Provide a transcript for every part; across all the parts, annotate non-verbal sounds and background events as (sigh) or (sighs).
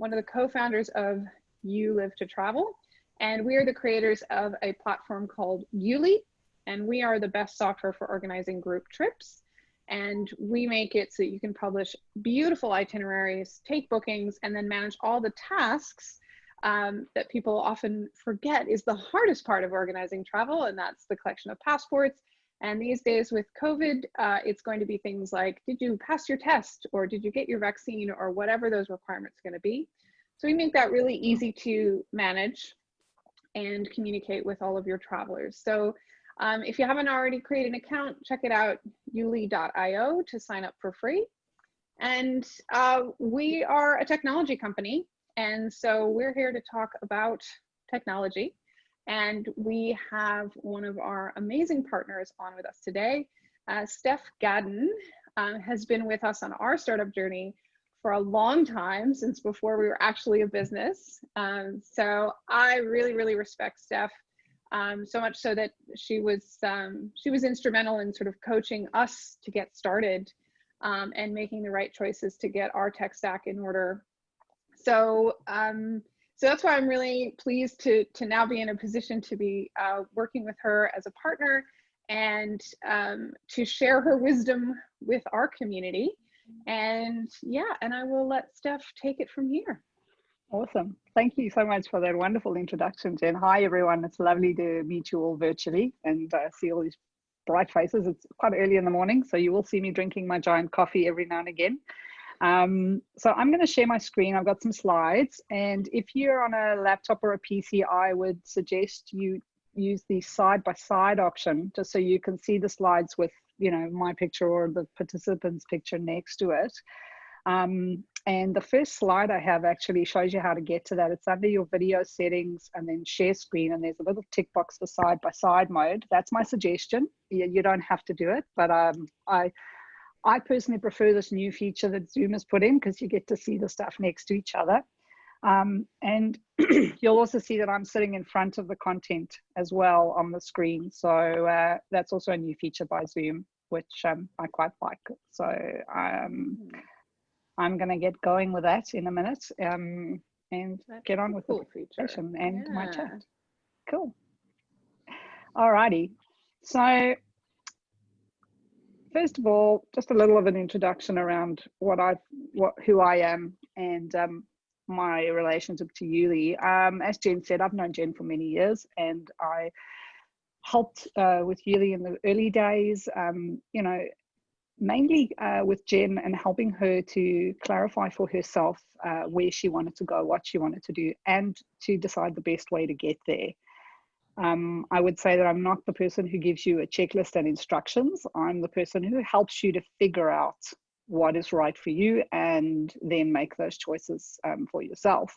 one of the co-founders of You Live to Travel, and we are the creators of a platform called Youli, and we are the best software for organizing group trips. And we make it so that you can publish beautiful itineraries, take bookings, and then manage all the tasks um, that people often forget is the hardest part of organizing travel, and that's the collection of passports. And these days with COVID, uh, it's going to be things like, did you pass your test or did you get your vaccine or whatever those requirements are gonna be. So we make that really easy to manage and communicate with all of your travelers. So um, if you haven't already created an account, check it out, youli.io to sign up for free. And uh, we are a technology company and so we're here to talk about technology. And we have one of our amazing partners on with us today. Uh, Steph Gadden um, has been with us on our startup journey for a long time, since before we were actually a business. Um, so I really, really respect Steph. Um, so much so that she was um, she was instrumental in sort of coaching us to get started um, and making the right choices to get our tech stack in order so um, so that's why I'm really pleased to to now be in a position to be uh, working with her as a partner and um, to share her wisdom with our community. And yeah, and I will let Steph take it from here. Awesome. Thank you so much for that wonderful introduction, Jen. Hi, everyone. It's lovely to meet you all virtually and uh, see all these bright faces. It's quite early in the morning, so you will see me drinking my giant coffee every now and again. Um, so I'm going to share my screen. I've got some slides. And if you're on a laptop or a PC, I would suggest you use the side by side option just so you can see the slides with, you know, my picture or the participant's picture next to it. Um, and the first slide I have actually shows you how to get to that. It's under your video settings and then share screen and there's a little tick box for side by side mode. That's my suggestion. You, you don't have to do it, but um, I, I personally prefer this new feature that Zoom has put in because you get to see the stuff next to each other. Um, and (clears throat) you'll also see that I'm sitting in front of the content as well on the screen. So uh, that's also a new feature by Zoom, which um, I quite like. So um, I'm going to get going with that in a minute um, and that's get on with cool the presentation and yeah. my chat. Cool. Alrighty. So first of all, just a little of an introduction around what I, what who I am, and um, my relationship to Youli. Um, as Jen said, I've known Jen for many years, and I helped uh, with Youli in the early days. Um, you know, mainly uh, with Jen and helping her to clarify for herself uh, where she wanted to go, what she wanted to do, and to decide the best way to get there. Um, I would say that I'm not the person who gives you a checklist and instructions. I'm the person who helps you to figure out what is right for you and then make those choices um, for yourself.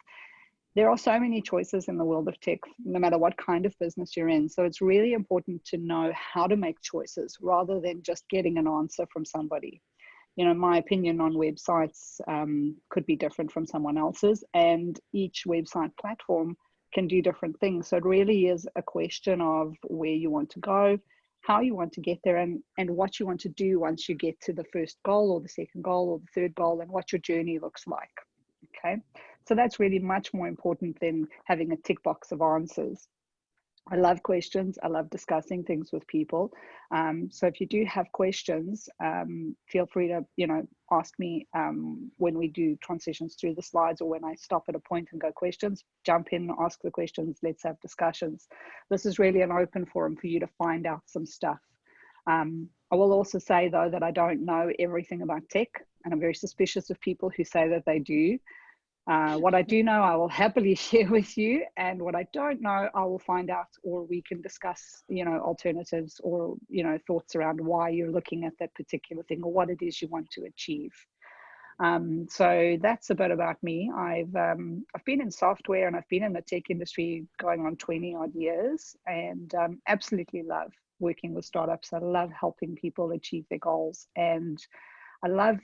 There are so many choices in the world of tech, no matter what kind of business you're in. So it's really important to know how to make choices rather than just getting an answer from somebody. You know, my opinion on websites um, could be different from someone else's, and each website platform can do different things. So it really is a question of where you want to go, how you want to get there, and, and what you want to do once you get to the first goal or the second goal or the third goal, and what your journey looks like. Okay, so that's really much more important than having a tick box of answers. I love questions. I love discussing things with people. Um, so if you do have questions, um, feel free to, you know, ask me um, when we do transitions through the slides or when I stop at a point and go questions, jump in, ask the questions, let's have discussions. This is really an open forum for you to find out some stuff. Um, I will also say though that I don't know everything about tech and I'm very suspicious of people who say that they do. Uh, what I do know, I will happily (laughs) share with you, and what I don't know, I will find out, or we can discuss, you know, alternatives or you know thoughts around why you're looking at that particular thing or what it is you want to achieve. Um, so that's a bit about me. I've um, I've been in software and I've been in the tech industry going on 20 odd years, and um, absolutely love working with startups. I love helping people achieve their goals, and I love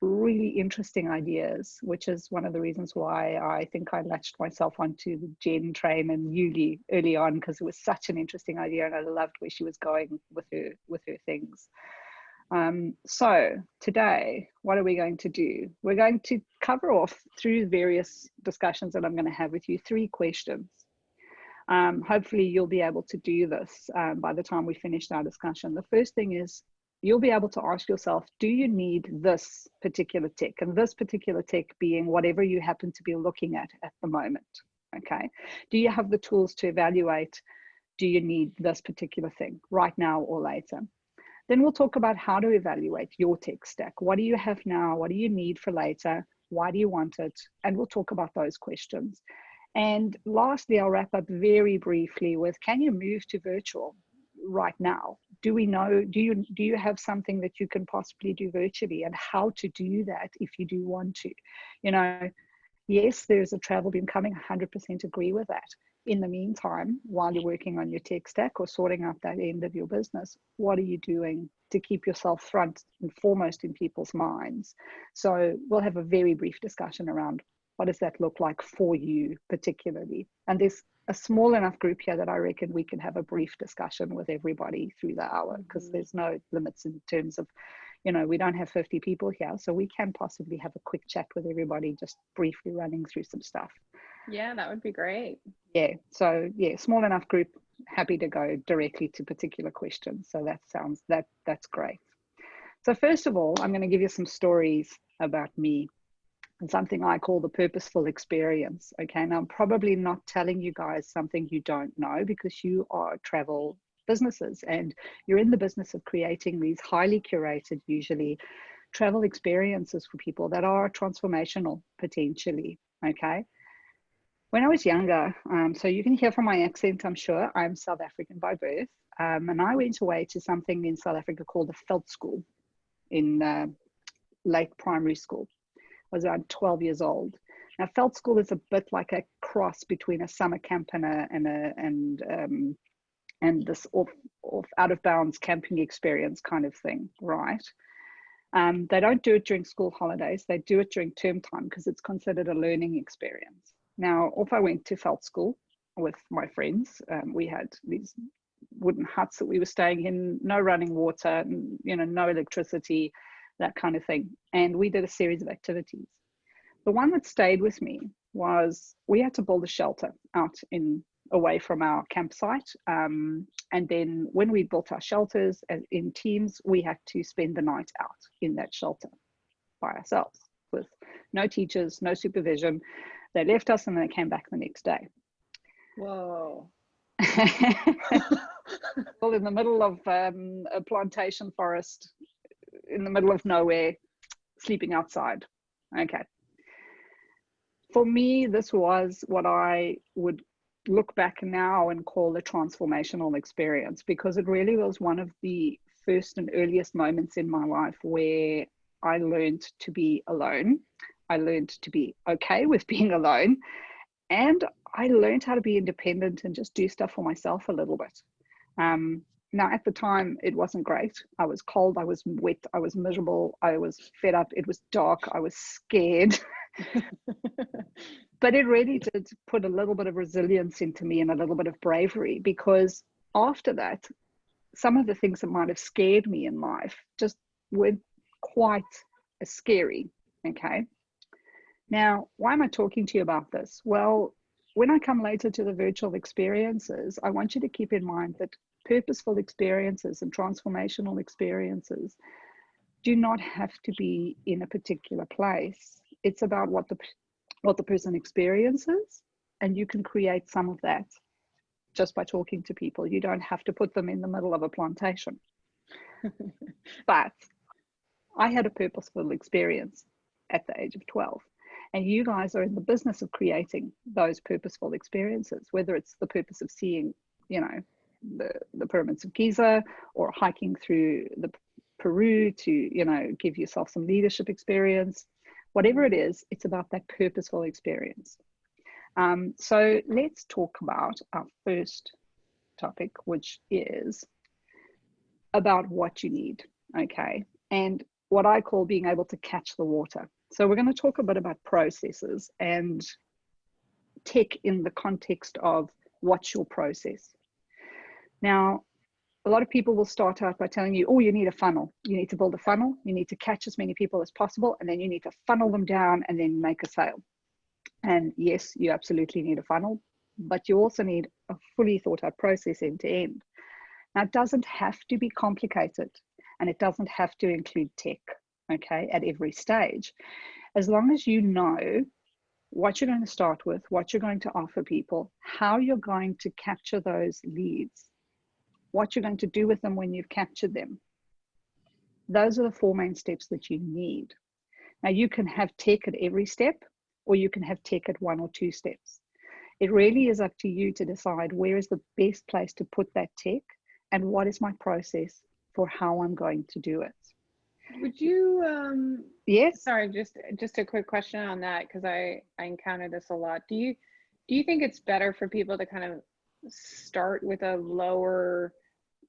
really interesting ideas, which is one of the reasons why I think I latched myself onto the Jen train and Youli early on because it was such an interesting idea and I loved where she was going with her with her things. Um, so today, what are we going to do? We're going to cover off through various discussions that I'm going to have with you, three questions. Um, hopefully you'll be able to do this um, by the time we finish our discussion. The first thing is you'll be able to ask yourself, do you need this particular tech? And this particular tech being whatever you happen to be looking at at the moment, okay? Do you have the tools to evaluate, do you need this particular thing right now or later? Then we'll talk about how to evaluate your tech stack. What do you have now? What do you need for later? Why do you want it? And we'll talk about those questions. And lastly, I'll wrap up very briefly with, can you move to virtual right now? Do we know, do you, do you have something that you can possibly do virtually and how to do that if you do want to? You know, yes, there's a travel beam coming, 100% agree with that in the meantime, while you're working on your tech stack or sorting out that end of your business, what are you doing to keep yourself front and foremost in people's minds? So we'll have a very brief discussion around what does that look like for you particularly? And there's a small enough group here that I reckon we can have a brief discussion with everybody through the hour because mm-hmm. there's no limits in terms of, you know, we don't have 50 people here. So we can possibly have a quick chat with everybody, just briefly running through some stuff. Yeah, that would be great. Yeah. So yeah, small enough group, happy to go directly to particular questions. So that sounds that that's great. So first of all, I'm going to give you some stories about me and something I call the purposeful experience. Okay. Now I'm probably not telling you guys something you don't know because you are travel businesses and you're in the business of creating these highly curated, usually travel experiences for people that are transformational potentially. Okay. When I was younger, um, so you can hear from my accent, I'm sure, I'm South African by birth. Um, and I went away to something in South Africa called a School in uh, late primary school. Was around 12 years old. Now, veld school is a bit like a cross between a summer camp and a, and a, and um, and this off, off out of bounds camping experience kind of thing, right? Um, they don't do it during school holidays. They do it during term time because it's considered a learning experience. Now, off I went to veld school with my friends. Um, we had these wooden huts that we were staying in, no running water, you know, no electricity, that kind of thing. And we did a series of activities. The one that stayed with me was we had to build a shelter out in away from our campsite. Um, and then when we built our shelters in teams, we had to spend the night out in that shelter by ourselves with no teachers, no supervision. They left us and then they came back the next day. Whoa. (laughs) well, in the middle of um, a plantation forest, in the middle of nowhere, sleeping outside. Okay. For me, this was what I would look back now and call a transformational experience because it really was one of the first and earliest moments in my life where I learned to be alone. I learned to be okay with (laughs) being alone. And I learned how to be independent and just do stuff for myself a little bit. Um, now, at the time, it wasn't great. I was cold, I was wet, I was miserable, I was fed up, it was dark, I was scared. (laughs) but it really did put a little bit of resilience into me and a little bit of bravery because after that, some of the things that might have scared me in life just weren't quite as scary. Okay. Now, why am I talking to you about this? Well, when I come later to the virtual experiences, I want you to keep in mind that purposeful experiences and transformational experiences do not have to be in a particular place. It's about what the what the person experiences, and you can create some of that just by talking to people. You don't have to put them in the middle of a plantation. (laughs) but I had a purposeful experience at the age of 12. And you guys are in the business of creating those purposeful experiences, whether it's the purpose of seeing, you know, the, the pyramids of Giza or hiking through the Peru to, you know, give yourself some leadership experience. Whatever it is, it's about that purposeful experience. Um, so let's talk about our first topic, which is about what you need, okay? And what I call being able to catch the water. So we're going to talk a bit about processes and tech in the context of what's your process. Now, a lot of people will start out by telling you, oh, you need a funnel. You need to build a funnel. You need to catch as many people as possible, and then you need to funnel them down and then make a sale. And yes, you absolutely need a funnel, but you also need a fully thought out process end to end. Now, it doesn't have to be complicated and it doesn't have to include tech, okay, at every stage. As long as you know what you're going to start with, what you're going to offer people, how you're going to capture those leads, what you're going to do with them when you've captured them. Those are the four main steps that you need. Now, you can have tech at every step, or you can have tech at one or two steps. It really is up to you to decide where is the best place to put that tech and what is my process for how I'm going to do it. Would you um yes sorry just just a quick question on that because I I encounter this a lot. Do you do you think it's better for people to kind of start with a lower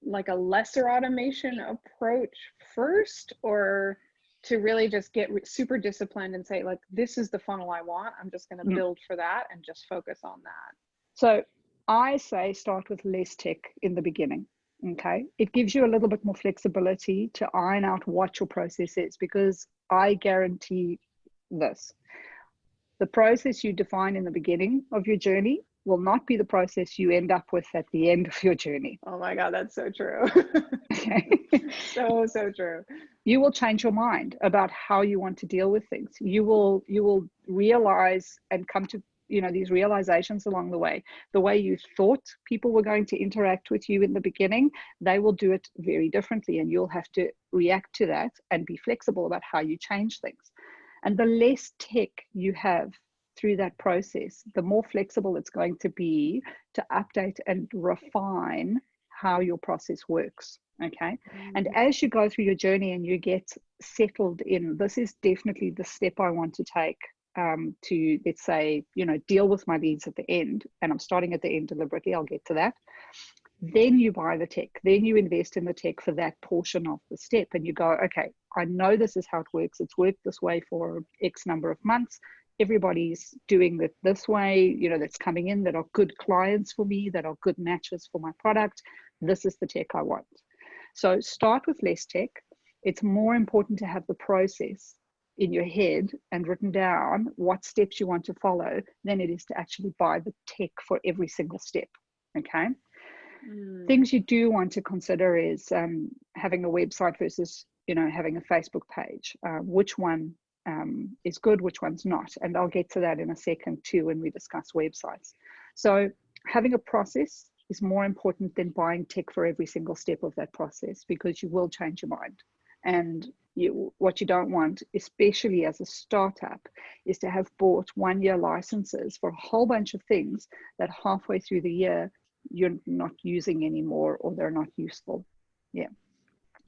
like a lesser automation approach first or to really just get super disciplined and say like this is the funnel I want. I'm just going to mm. build for that and just focus on that. So I say start with less tech in the beginning okay it gives you a little bit more flexibility to iron out what your process is because i guarantee this the process you define in the beginning of your journey will not be the process you end up with at the end of your journey. Oh my god that's so true. Okay. (laughs) (laughs) so so true. You will change your mind about how you want to deal with things. You will you will realize and come to you know these realizations along the way. The way you thought people were going to interact with you in the beginning they will do it very differently and you'll have to react to that and be flexible about how you change things. And the less tech you have through that process the more flexible it's going to be to update and refine how your process works okay mm-hmm. and as you go through your journey and you get settled in this is definitely the step i want to take um, to let's say you know deal with my leads at the end and i'm starting at the end deliberately i'll get to that then you buy the tech then you invest in the tech for that portion of the step and you go okay i know this is how it works it's worked this way for x number of months everybody's doing it this way you know that's coming in that are good clients for me that are good matches for my product this is the tech i want so start with less tech it's more important to have the process in your head and written down what steps you want to follow than it is to actually buy the tech for every single step. Okay. Mm. Things you do want to consider is um, having a website versus, you know, having a Facebook page. Uh, which one um, is good, which one's not. And I'll get to that in a second too when we discuss websites. So having a process is more important than buying tech for every single step of that process because you will change your mind. And you, what you don't want, especially as a startup, is to have bought one year licenses for a whole bunch of things that halfway through the year you're not using anymore or they're not useful. Yeah.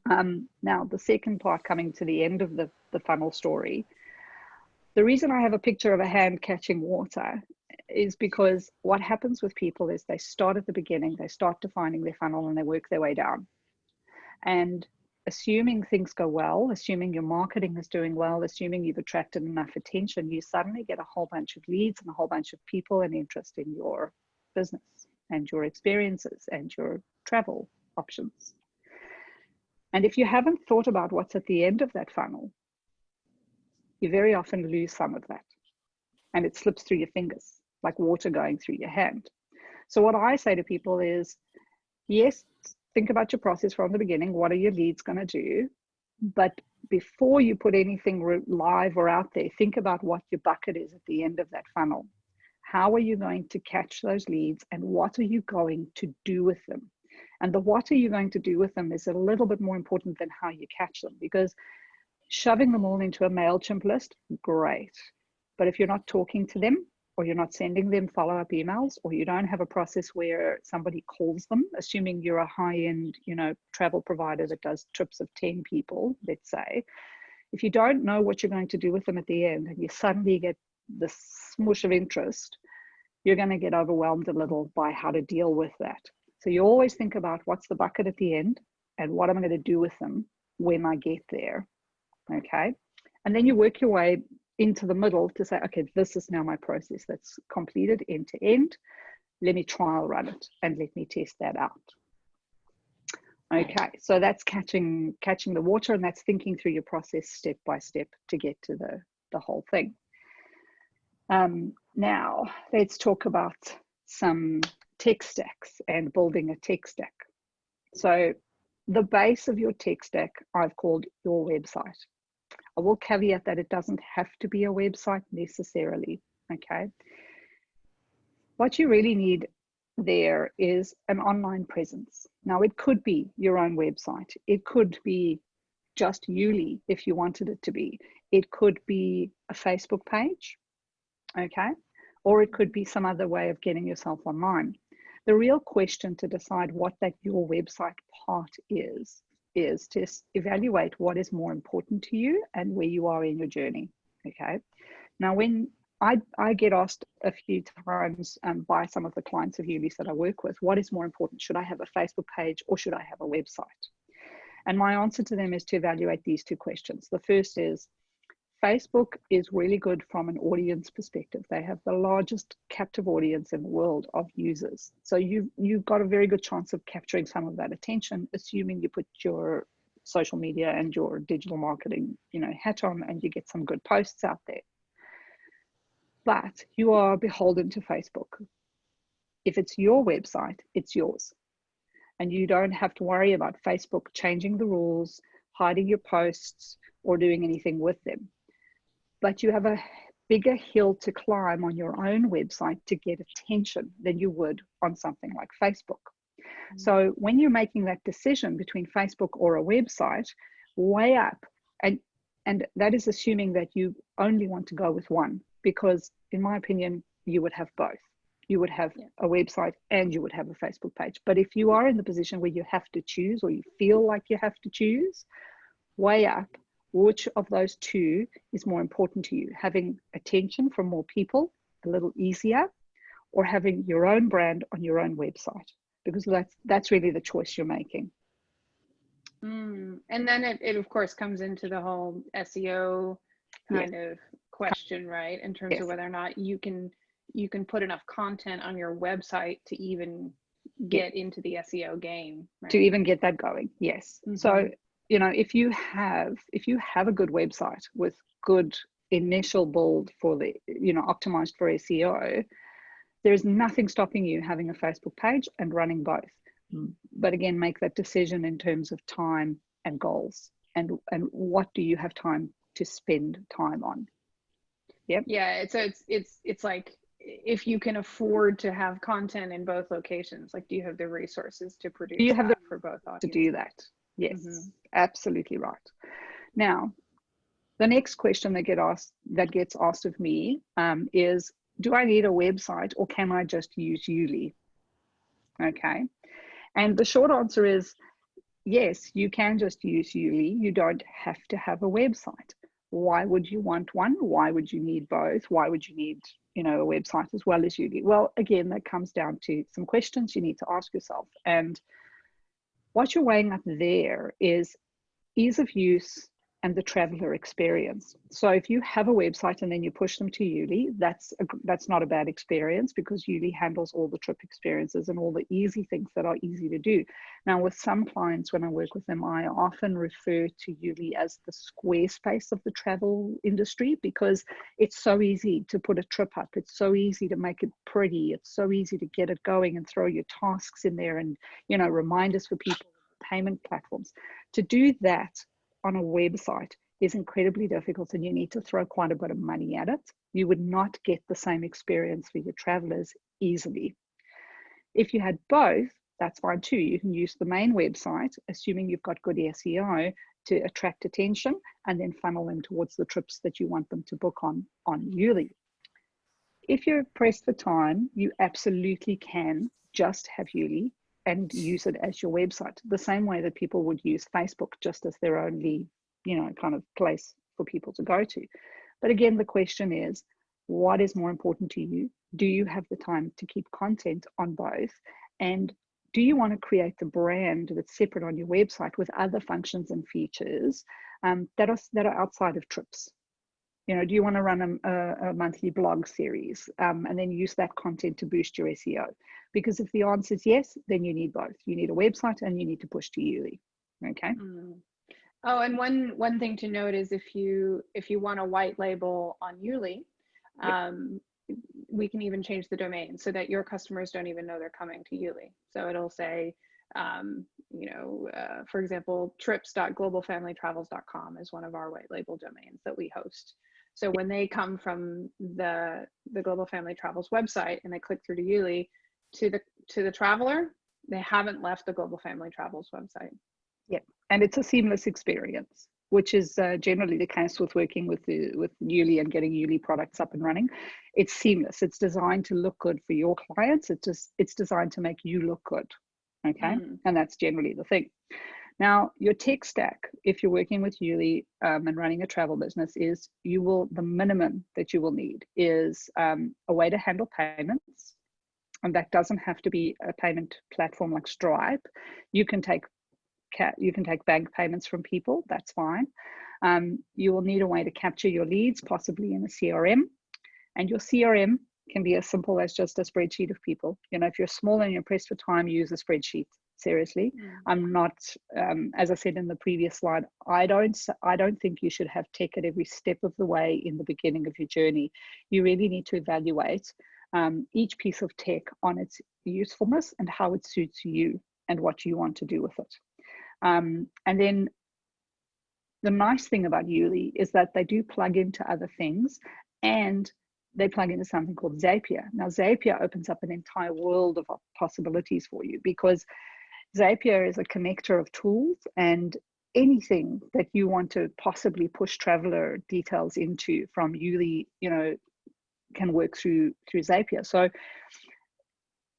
Um, now, the second part coming to the end of the, the funnel story, the reason I have a picture of a hand catching water is because what happens with people is they start at the beginning, they start defining their funnel and they work their way down. And assuming things go well, assuming your marketing is doing well, assuming you've attracted enough attention, you suddenly get a whole bunch of leads and a whole bunch of people and interest in your business and your experiences and your travel options. And if you haven't thought about what's at the end of that funnel, you very often lose some of that and it slips through your fingers like water going through your hand. So, what I say to people is yes, think about your process from the beginning. What are your leads going to do? But before you put anything live or out there, think about what your bucket is at the end of that funnel. How are you going to catch those leads and what are you going to do with them? And the what are you going to do with them is a little bit more important than how you catch them because shoving them all into a MailChimp list, great. But if you're not talking to them, or you're not sending them follow-up emails or you don't have a process where somebody calls them assuming you're a high-end you know travel provider that does trips of 10 people let's say if you don't know what you're going to do with them at the end and you suddenly get this smush of interest you're going to get overwhelmed a little by how to deal with that so you always think about what's the bucket at the end and what am i going to do with them when i get there okay and then you work your way into the middle to say, okay, this is now my process that's completed end to end. Let me trial run it and let me test that out. Okay, so that's catching catching the water, and that's thinking through your process step by step to get to the the whole thing. Um, now let's talk about some tech stacks and building a tech stack. So the base of your tech stack I've called your website. I will caveat that it doesn't have to be a website necessarily. Okay. What you really need there is an online presence. Now, it could be your own website, it could be just Youli if you wanted it to be, it could be a Facebook page, okay, or it could be some other way of getting yourself online. The real question to decide what that your website part is, is to evaluate what is more important to you and where you are in your journey, okay? Now, when I, I get asked a few times um, by some of the clients of Youli's that I work with, what is more important? Should I have a Facebook page or should I have a website? And my answer to them is to evaluate these two questions. The first is Facebook is really good from an audience perspective. They have the largest captive audience in the world of users. So you, you've got a very good chance of capturing some of that attention, assuming you put your social media and your digital marketing you know, hat on and you get some good posts out there but you are beholden to Facebook. If it's your website, it's yours. And you don't have to worry about Facebook changing the rules, hiding your posts, or doing anything with them. But you have a bigger hill to climb on your own website to get attention than you would on something like Facebook. Mm-hmm. So when you're making that decision between Facebook or a website, weigh up and and that is assuming that you only want to go with one because in my opinion you would have both you would have yeah. a website and you would have a facebook page but if you are in the position where you have to choose or you feel like you have to choose weigh up which of those two is more important to you having attention from more people a little easier or having your own brand on your own website because that's that's really the choice you're making mm. and then it, it of course comes into the whole seo kind of question, right? In terms yes. of whether or not you can you can put enough content on your website to even get into the SEO game. Right? To even get that going, yes. Mm-hmm. So you know, if you have if you have a good website with good initial build for the you know optimized for SEO, there's nothing stopping you having a Facebook page and running both. Hmm. But again, make that decision in terms of time and goals and and what do you have time to spend time on Yep. Yeah. It's it's it's it's like if you can afford to have content in both locations, like do you have the resources to produce? Do you have the for both audiences? to do that? Yes, mm-hmm. absolutely right. Now, the next question that get asked that gets asked of me um, is, do I need a website or can I just use Youli? Okay, and the short answer is yes, you can just use Youli. You don't have to have a website why would you want one? Why would you need both? Why would you need, you know, a website as well as Youli? Well, again, that comes down to some questions you need to ask yourself. And what you're weighing up there is ease of use and the traveler experience. So if you have a website and then you push them to Youli, that's a, that's not a bad experience because Youli handles all the trip experiences and all the easy things that are easy to do. Now with some clients, when I work with them, I often refer to Youli as the Squarespace of the travel industry because it's so easy to put a trip up. It's so easy to make it pretty. It's so easy to get it going and throw your tasks in there and, you know, reminders for people, payment platforms. To do that, on a website is incredibly difficult and you need to throw quite a bit of money at it. You would not get the same experience for your travelers easily. If you had both, that's fine too. You can use the main website, assuming you've got good SEO, to attract attention and then funnel them towards the trips that you want them to book on, on Youli. If you're pressed for time, you absolutely can just have Youli and use it as your website the same way that people would use facebook just as their only you know kind of place for people to go to. But again the question is what is more important to you? Do you have the time to keep content on both? And do you want to create the brand that's separate on your website with other functions and features um, that are that are outside of trips You know, do you want to run a, a, monthly blog series um, and then use that content to boost your SEO? Because if the answer is yes, then you need both. You need a website and you need to push to Youli. Okay. Mm. Oh, and one one thing to note is if you if you want a white label on Youli, um, we can even change the domain so that your customers don't even know they're coming to Youli. So it'll say, um, you know, uh, for example, trips.globalfamilytravels.com is one of our white label domains that we host. So when they come from the the Global Family Travels website and they click through to Youli, to the to the traveler, they haven't left the Global Family Travels website. Yep, and it's a seamless experience which is uh, generally the case with working with the, with Youli and getting Youli products up and running. It's seamless. It's designed to look good for your clients. It's just it's designed to make you look good. Okay, mm. and that's generally the thing. Now, your tech stack, if you're working with Youli um, and running a travel business, is you will the minimum that you will need is um, a way to handle payments, and that doesn't have to be a payment platform like Stripe. You can take you can take bank payments from people, that's fine. Um, you will need a way to capture your leads, possibly in a CRM. And your CRM can be as simple as just a spreadsheet of people. You know, if you're small and you're pressed for time, use a spreadsheet. Seriously, mm. I'm not. Um, as I said in the previous slide, I don't. I don't think you should have tech at every step of the way in the beginning of your journey. You really need to evaluate um, each piece of tech on its usefulness and how it suits you and what you want to do with it. Um, and then the nice thing about Youli is that they do plug into other things and they plug into something called Zapier. Now, Zapier opens up an entire world of possibilities for you because Zapier is a connector of tools and anything that you want to possibly push traveler details into from Youli, you know, can work through through Zapier. So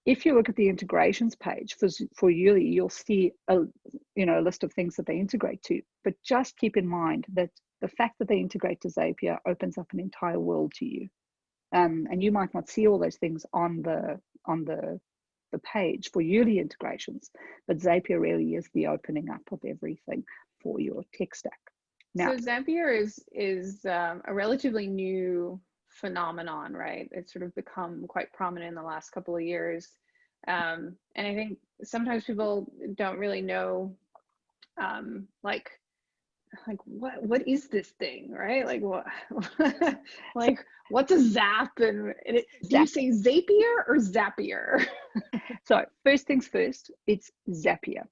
if you look at the integrations page for, for Youli, you'll see a, you know, a list of things that they integrate to. But just keep in mind that the fact that they integrate to Zapier opens up an entire world to you. Um, and you might not see all those things on the on the the page for Youli integrations, but Zapier really is the opening up of everything for your tech stack. Now, so Zapier is is um, a relatively new phenomenon, right? It's sort of become quite prominent in the last couple of years. Um, and I think sometimes people don't really know, um, like, like what what is this thing, right? Like what, (laughs) like what's a zap? And, and it, do you say Zapier or Zapier? (laughs) so first things first, it's Zapier.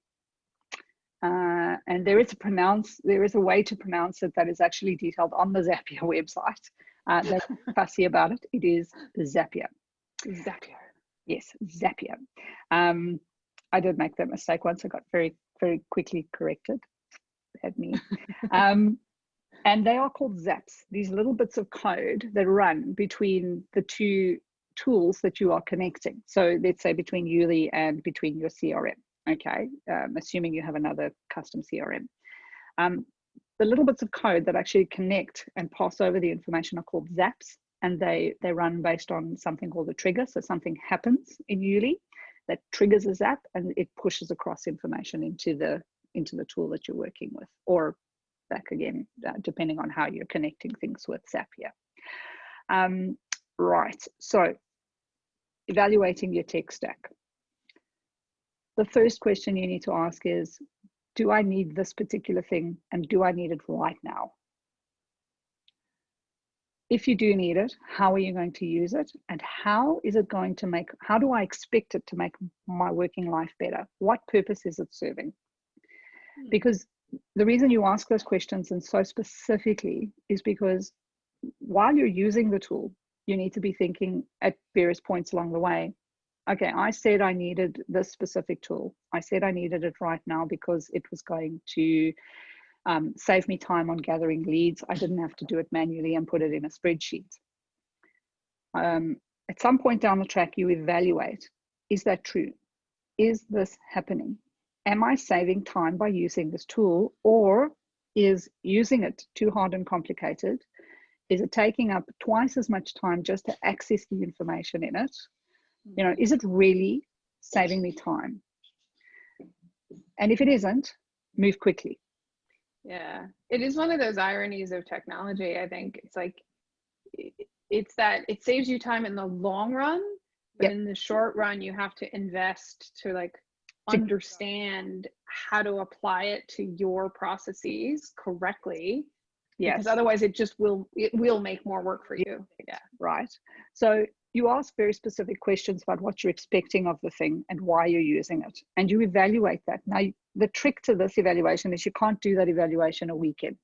Uh, and there is a pronounce there is a way to pronounce it that is actually detailed on the Zapier (laughs) website uh, that's fussy about it. It is Zapier. Zapier. Yes, Zapier. Um, I did make that mistake once. I got very, very quickly corrected. Had me. um, and they are called zaps, these little bits of code that run between the two tools that you are connecting. So let's say between Youli and between your CRM, okay? Um, assuming you have another custom CRM. Um, the little bits of code that actually connect and pass over the information are called zaps and they they run based on something called a trigger so something happens in Youli that triggers a zap and it pushes across information into the into the tool that you're working with or back again uh, depending on how you're connecting things with Zapier. Um, right so evaluating your tech stack the first question you need to ask is do I need this particular thing and do I need it right now? If you do need it, how are you going to use it? And how is it going to make, how do I expect it to make my working life better? What purpose is it serving? Hmm. Because the reason you ask those questions and so specifically is because while you're using the tool, you need to be thinking at various points along the way, okay, I said I needed this specific tool. I said I needed it right now because it was going to um, save me time on gathering leads. I didn't have to do it manually and put it in a spreadsheet. Um, at some point down the track, you evaluate, is that true? Is this happening? Am I saving time by using this tool or is using it too hard and complicated? Is it taking up twice as much time just to access the information in it you know, is it really saving me time? And if it isn't, move quickly. Yeah, it is one of those ironies of technology. I think it's like it's that it saves you time in the long run, but yep. in the short run, you have to invest to like understand how to apply it to your processes correctly. Yes. Because otherwise it just will it will make more work for you. Yeah. Right. So you ask very specific questions about what you're expecting of the thing and why you're using it. And you evaluate that. Now, the trick to this evaluation is you can't do that evaluation a weekend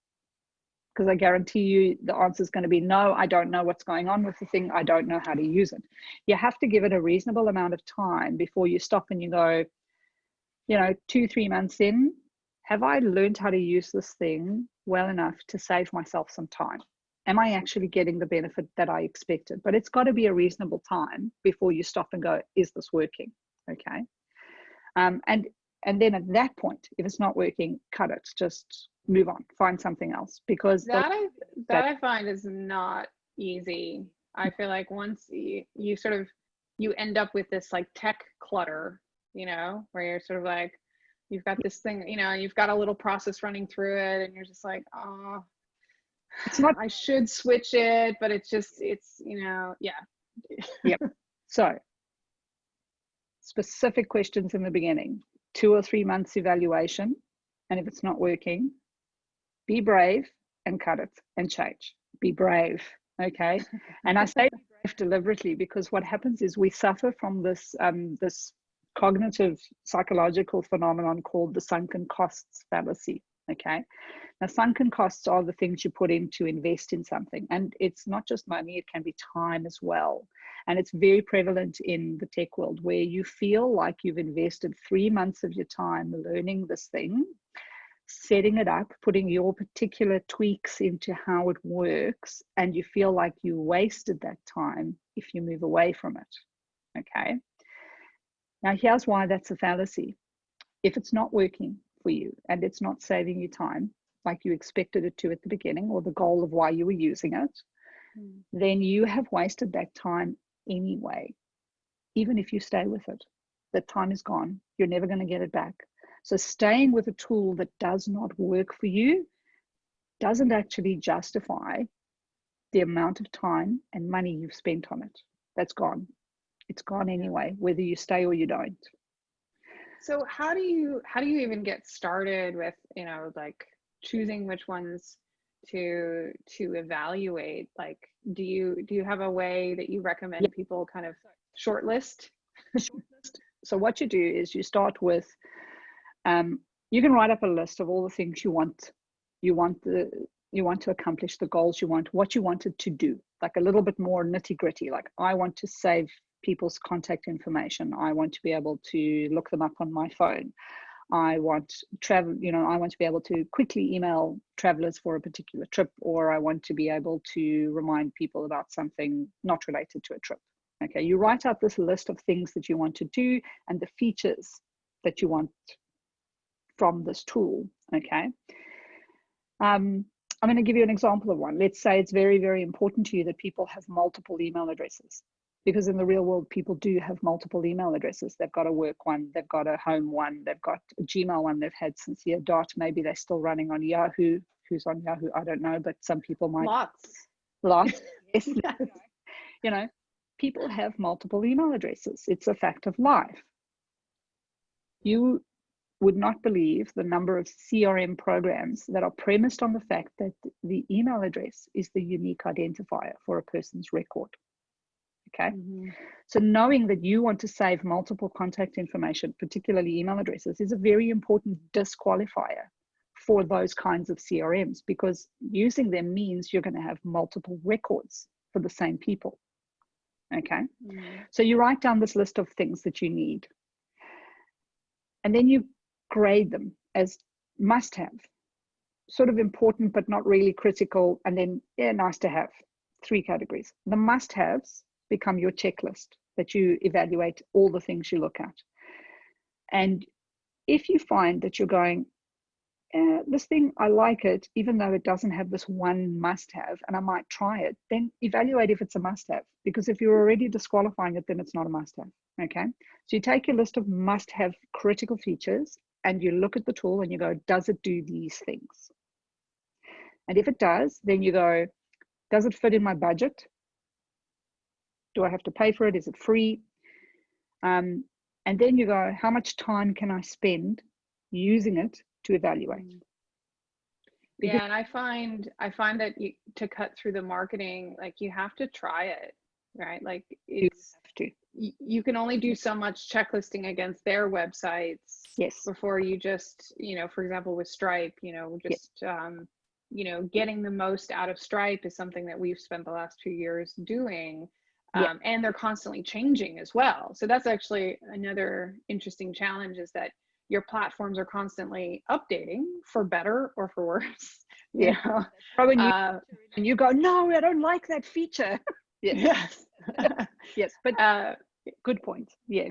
because I guarantee you the answer is going to be no, I don't know what's going on with the thing. I don't know how to use it. You have to give it a reasonable amount of time before you stop and you go, you know, two, three months in, have I learned how to use this thing well enough to save myself some time? am I actually getting the benefit that I expected? But it's got to be a reasonable time before you stop and go, is this working? Okay. Um, and and then at that point, if it's not working, cut it. Just move on, find something else because that I that, that I find is not easy. I feel like once you, you sort of you end up with this like tech clutter, you know, where you're sort of like you've got this thing, you know, you've got a little process running through it, and you're just like, oh, it's not (sighs) i should switch it but it's just it's you know yeah. Yep. (laughs) So specific questions in the beginning. Two or three months evaluation and if it's not working be brave and cut it and change. Be brave okay? (laughs) And i say brave deliberately because what happens is we suffer from this um, this cognitive psychological phenomenon called the sunken costs fallacy okay now, sunken costs are the things you put in to invest in something. And it's not just money, it can be time as well. And it's very prevalent in the tech world where you feel like you've invested three months of your time learning this thing, setting it up, putting your particular tweaks into how it works, and you feel like you wasted that time if you move away from it. Okay. Now, here's why that's a fallacy. If it's not working for you and it's not saving you time, like you expected it to at the beginning or the goal of why you were using it, mm. then you have wasted that time anyway, even if you stay with it. That time is gone. You're never going to get it back. So staying with a tool that does not work for you doesn't actually justify the amount of time and money you've spent on it. That's gone. It's gone anyway, whether you stay or you don't. So how do you how do you even get started with, you know, like choosing which ones to to evaluate like do you do you have a way that you recommend yep. people kind of shortlist so what you do is you start with um, you can write up a list of all the things you want you want the you want to accomplish the goals you want what you wanted to do like a little bit more nitty gritty like i want to save people's contact information i want to be able to look them up on my phone I want travel, you know, I want to be able to quickly email travelers for a particular trip, or I want to be able to remind people about something not related to a trip. Okay, you write out this list of things that you want to do and the features that you want from this tool. Okay. Um, I'm going to give you an example of one. Let's say it's very, very important to you that people have multiple email addresses because in the real world people do have multiple email addresses. They've got a work one they've got a home one they've got a gmail one they've had since year dot maybe they're still running on yahoo. Who's on yahoo? I don't know but some people might. Lots. Lots (laughs) yes. (laughs) you know people have multiple email addresses. It's a fact of life. You would not believe the number of crm programs that are premised on the fact that the email address is the unique identifier for a person's record Okay. Mm-hmm. So knowing that you want to save multiple contact information, particularly email addresses, is a very important disqualifier for those kinds of CRMs because using them means you're going to have multiple records for the same people. Okay. Mm-hmm. So you write down this list of things that you need. And then you grade them as must have, sort of important but not really critical, and then yeah, nice to have. Three categories. The must haves become your checklist that you evaluate all the things you look at. And if you find that you're going, eh, this thing, I like it, even though it doesn't have this one must have, and I might try it, then evaluate if it's a must have. Because if you're already disqualifying it, then it's not a must have. Okay. So you take your list of must have critical features and you look at the tool and you go, does it do these things? And if it does, then you go, does it fit in my budget? Do I have to pay for it? Is it free? Um, and then you go, how much time can I spend using it to evaluate? Mm. yeah, and I find I find that you, to cut through the marketing, like you have to try it, right? Like it's to. you can only do so much checklisting against their websites yes before you just you know for example with stripe you know just um you know getting the most out of stripe is something that we've spent the last two years doing um, yeah. and they're constantly changing as well. So that's actually another interesting challenge is that your platforms are constantly updating for better or for worse (laughs) yeah. know? probably uh, and you go no i don't like that feature. (laughs) Yes. (laughs) Yes. But uh, good point. Yeah.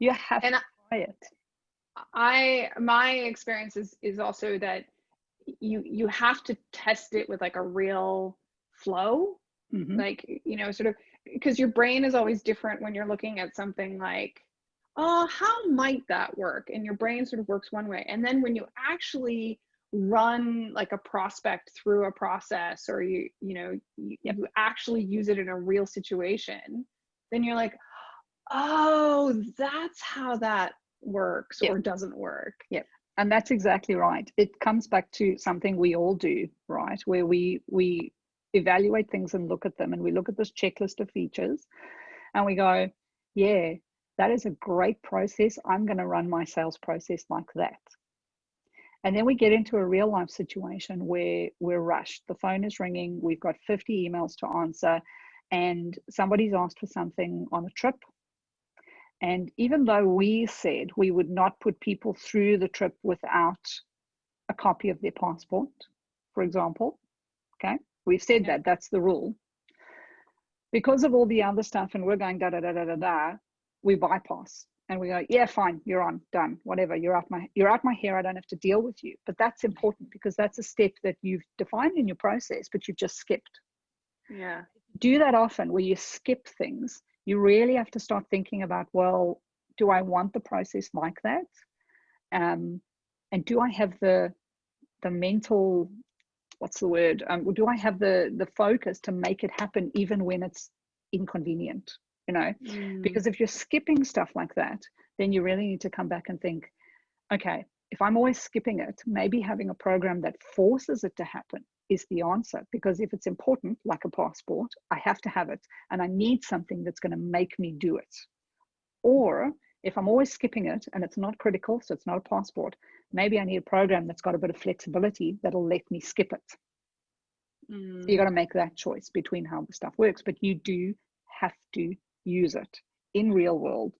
You have and to try it. I my experience is is also that you you have to test it with like a real flow. Mm-hmm. like you know sort of because your brain is always different when you're looking at something like oh how might that work? And your brain sort of works one way. And then when you actually run like a prospect through a process or you you know you, you actually use it in a real situation then you're like oh that's how that works yep. or doesn't work. Yep and that's exactly right. It comes back to something we all do right? Where we we evaluate things and look at them and we look at this checklist of features and we go yeah that is a great process. I'm going to run my sales process like that. And then we get into a real life situation where we're rushed. The phone is ringing. We've got 50 emails to answer and somebody's asked for something on a trip. And even though we said we would not put people through the trip without a copy of their passport, for example, okay, we've said that that's the rule. Because of all the other stuff, and we're going da da da da da da, we bypass and we go, yeah, fine, you're on, done, whatever. You're out my you're out my hair. I don't have to deal with you. But that's important because that's a step that you've defined in your process, but you've just skipped. Yeah. Do that often where you skip things you really have to start thinking about well do i want the process like that um, and do i have the the mental what's the word? Um, do i have the the focus to make it happen even when it's inconvenient you know? Mm. because if you're skipping stuff like that then you really need to come back and think okay if i'm always skipping it maybe having a program that forces it to happen is the answer. Because if it's important like a passport i have to have it and i need something that's going to make me do it. Or if i'm always skipping it and it's not critical so it's not a passport maybe i need a program that's got a bit of flexibility that'll let me skip it mm. you got to make that choice between how the stuff works but you do have to use it in real world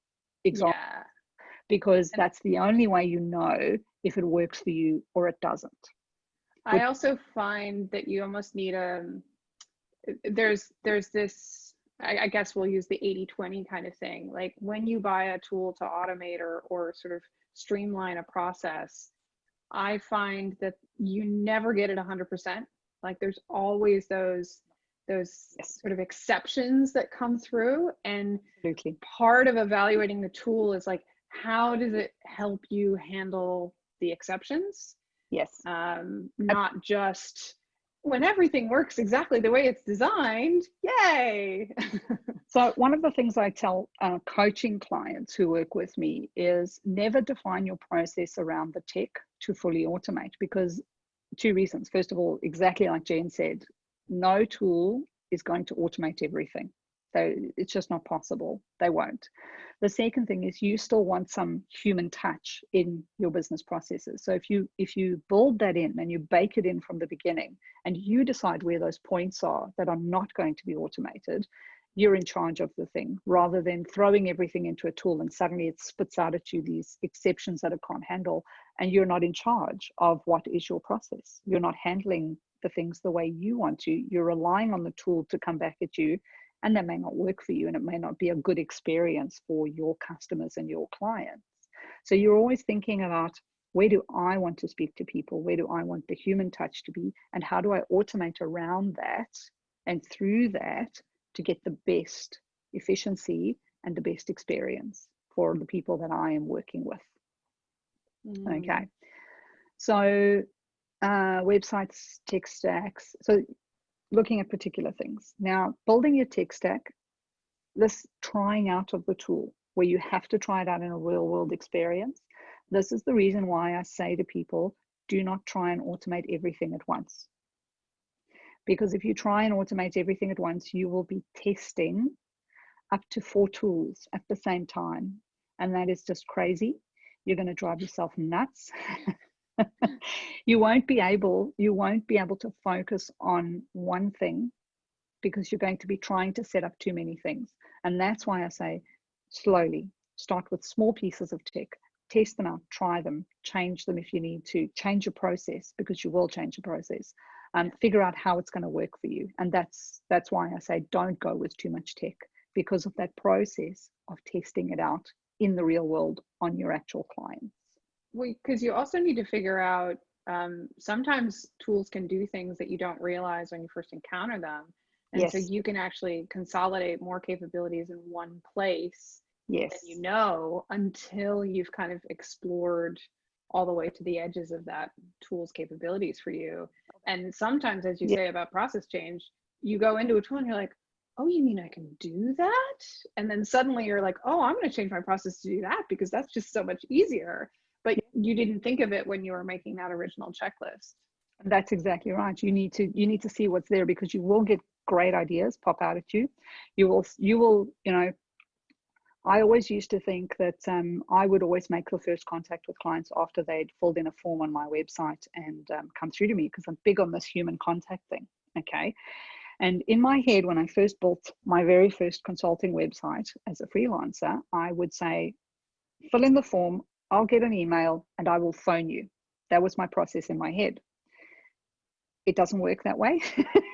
example yeah. because that's the only way you know if it works for you or it doesn't I also find that you almost need a um, there's there's this I, I guess we'll use the 80 20 kind of thing. Like when you buy a tool to automate or or sort of streamline a process, I find that you never get it 100%. Like there's always those those sort of exceptions that come through and Absolutely. part of evaluating the tool is like how does it help you handle the exceptions Yes. Um, not just when everything works exactly the way it's designed, yay. (laughs) so, one of the things I tell uh, coaching clients who work with me is never define your process around the tech to fully automate because two reasons. First of all, exactly like Jen said, no tool is going to automate everything. So it's just not possible. They won't. The second thing is you still want some human touch in your business processes. So if you if you build that in and you bake it in from the beginning and you decide where those points are that are not going to be automated, you're in charge of the thing rather than throwing everything into a tool and suddenly it spits out at you these exceptions that it can't handle and you're not in charge of what is your process. You're not handling the things the way you want to. You're relying on the tool to come back at you and that may not work for you and it may not be a good experience for your customers and your clients so you're always thinking about where do i want to speak to people where do i want the human touch to be and how do i automate around that and through that to get the best efficiency and the best experience for the people that i am working with mm. okay so uh, websites, tech stacks. So looking at particular things. Now, building your tech stack, this trying out of the tool where you have to try it out in a real world experience. This is the reason why I say to people, do not try and automate everything at once. Because if you try and automate everything at once, you will be testing up to four tools at the same time. And that is just crazy. You're going to drive yourself nuts. (laughs) (laughs) you won't be able you won't be able to focus on one thing because you're going to be trying to set up too many things. And that's why i say slowly start with small pieces of tech test them out try them change them if you need to change your process because you will change your process and um, figure out how it's going to work for you. And that's that's why i say don't go with too much tech because of that process of testing it out in the real world on your actual clients well because you also need to figure out um, sometimes tools can do things that you don't realize when you first encounter them and yes. so you can actually consolidate more capabilities in one place yes than you know until you've kind of explored all the way to the edges of that tool's capabilities for you and sometimes as you yeah. say about process change you go into a tool and you're like oh you mean i can do that and then suddenly you're like oh i'm going to change my process to do that because that's just so much easier you didn't think of it when you were making that original checklist that's exactly right you need to you need to see what's there because you will get great ideas pop out at you you will you will you know I always used to think that um, I would always make the first contact with clients after they'd filled in a form on my website and um, come through to me because I'm big on this human contact thing. Okay. And in my head, when I first built my very first consulting website as a freelancer, I would say, fill in the form, I'll get an email and I will phone you. That was my process in my head. It doesn't work that way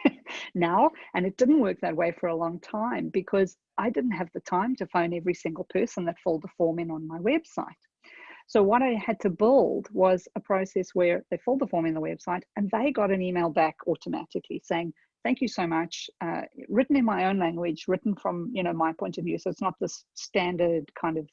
(laughs) now, and it didn't work that way for a long time because I didn't have the time to phone every single person that filled the form in on my website. So what I had to build was a process where they filled the form in the website and they got an email back automatically saying, thank you so much, uh, written in my own language, written from, you know, my point of view. So it's not this standard kind of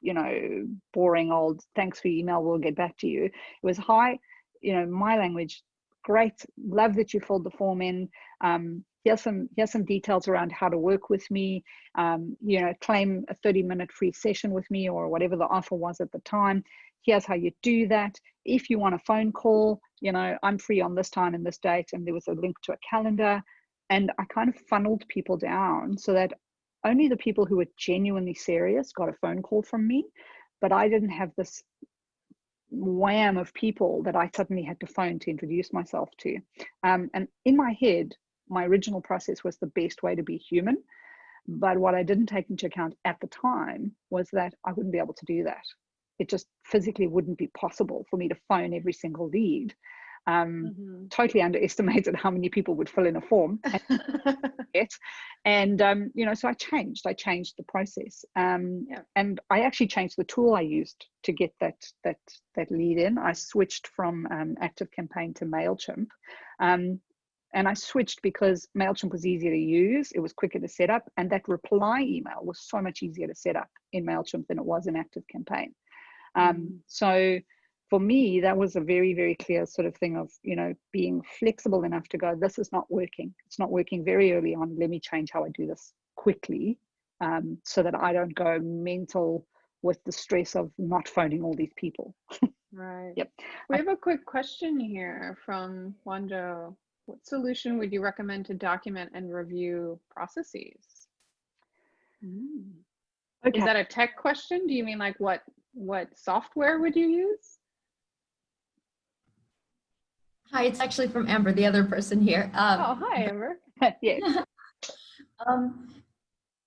you know, boring old thanks for email, we'll get back to you. It was hi, you know, my language, great, love that you filled the form in. Um, here's some here's some details around how to work with me. Um, you know, claim a 30 minute free session with me or whatever the offer was at the time. Here's how you do that. If you want a phone call, you know, I'm free on this time and this date, and there was a link to a calendar. And I kind of funneled people down so that only the people who were genuinely serious got a phone call from me, but I didn't have this wham of people that I suddenly had to phone to introduce myself to. Um, and in my head, my original process was the best way to be human. But what I didn't take into account at the time was that I wouldn't be able to do that. It just physically wouldn't be possible for me to phone every single lead um, mm-hmm. totally underestimated how many people would fill in a form (laughs) and, and um, you know so i changed i changed the process um, yeah. and i actually changed the tool i used to get that that that lead in i switched from um, ActiveCampaign to mailchimp um, and i switched because mailchimp was easier to use it was quicker to set up and that reply email was so much easier to set up in mailchimp than it was in ActiveCampaign mm. so for me, that was a very, very clear sort of thing of, you know, being flexible enough to go, this is not working. It's not working very early on. Let me change how I do this quickly um, so that I don't go mental with the stress of not phoning all these people. right. Yep. We have a quick question here from Wando. What solution would you recommend to document and review processes? Mm. Okay. Is that a tech question? Do you mean like what what software would you use? Hi, it's actually from Amber, the other person here. Um, oh, hi, Amber. (laughs) yeah. (laughs) um,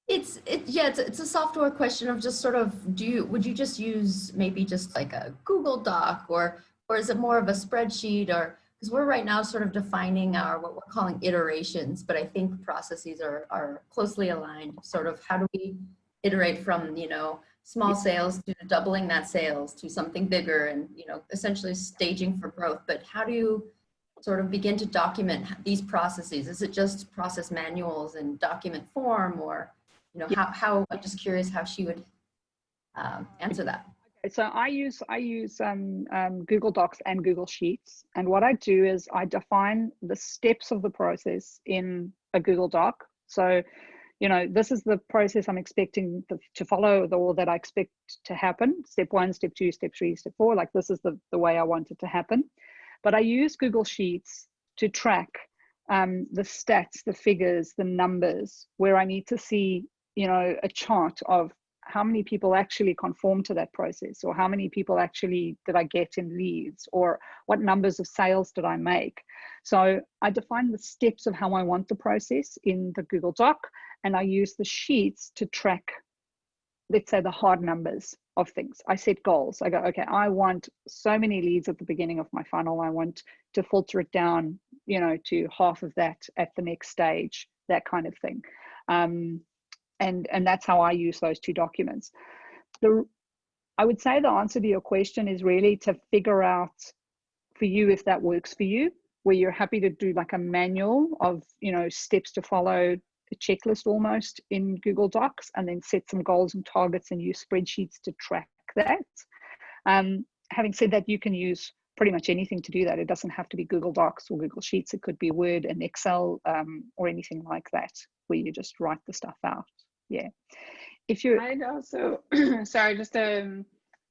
it's it yeah it's, it's a software question of just sort of do you would you just use maybe just like a Google Doc or or is it more of a spreadsheet or because we're right now sort of defining our what we're calling iterations but I think processes are are closely aligned sort of how do we iterate from you know small sales to doubling that sales to something bigger and you know essentially staging for growth. But how do you sort of begin to document these processes? Is it just process manuals in document form or you know how, how i'm just curious how she would um, answer that. So I use I use um, um, Google Docs and Google Sheets, and what I do is I define the steps of the process in a Google Doc. So, you know, this is the process I'm expecting to follow, or that I expect to happen. Step one, step two, step three, step four. Like this is the the way I want it to happen. But I use Google Sheets to track um, the stats, the figures, the numbers, where I need to see, you know, a chart of how many people actually conform to that process or how many people actually did I get in leads or what numbers of sales did I make. So I define the steps of how I want the process in the Google Doc and I use the sheets to track, let's say the hard numbers of things. I set goals. I go, okay, I want so many leads at the beginning of my funnel. I want to filter it down, you know, to half of that at the next stage, that kind of thing. Um, and and that's how I use those two documents. The I would say the answer to your question is really to figure out for you if that works for you, where you're happy to do like a manual of you know steps to follow, a checklist almost in Google Docs, and then set some goals and targets and use spreadsheets to track that. Um, having said that, you can use pretty much anything to do that. It doesn't have to be Google Docs or Google Sheets. It could be Word and Excel um, or anything like that, where you just write the stuff out yeah. If you i'd also (clears throat) sorry just a, um,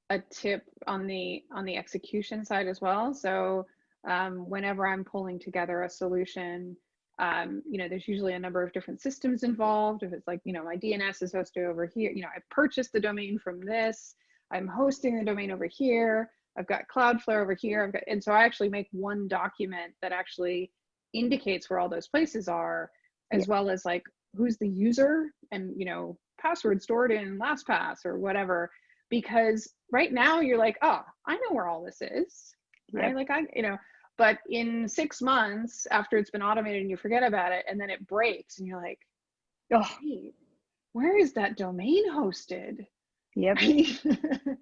a tip on the on the execution side as well. So um, whenever i'm pulling together a solution um, you know there's usually a number of different systems involved. If it's like you know my dns is hosted over here you know i purchased the domain from this. I'm hosting the domain over here. I've got cloudflare over here. I've got and so i actually make one document that actually indicates where all those places are as yeah. well as like who's the user and you know password stored in LastPass or whatever because right now you're like oh I know where all this is. Right? Yep. like I you know but in six months after it's been automated and you forget about it and then it breaks and you're like oh where is that domain hosted? Yep. (laughs)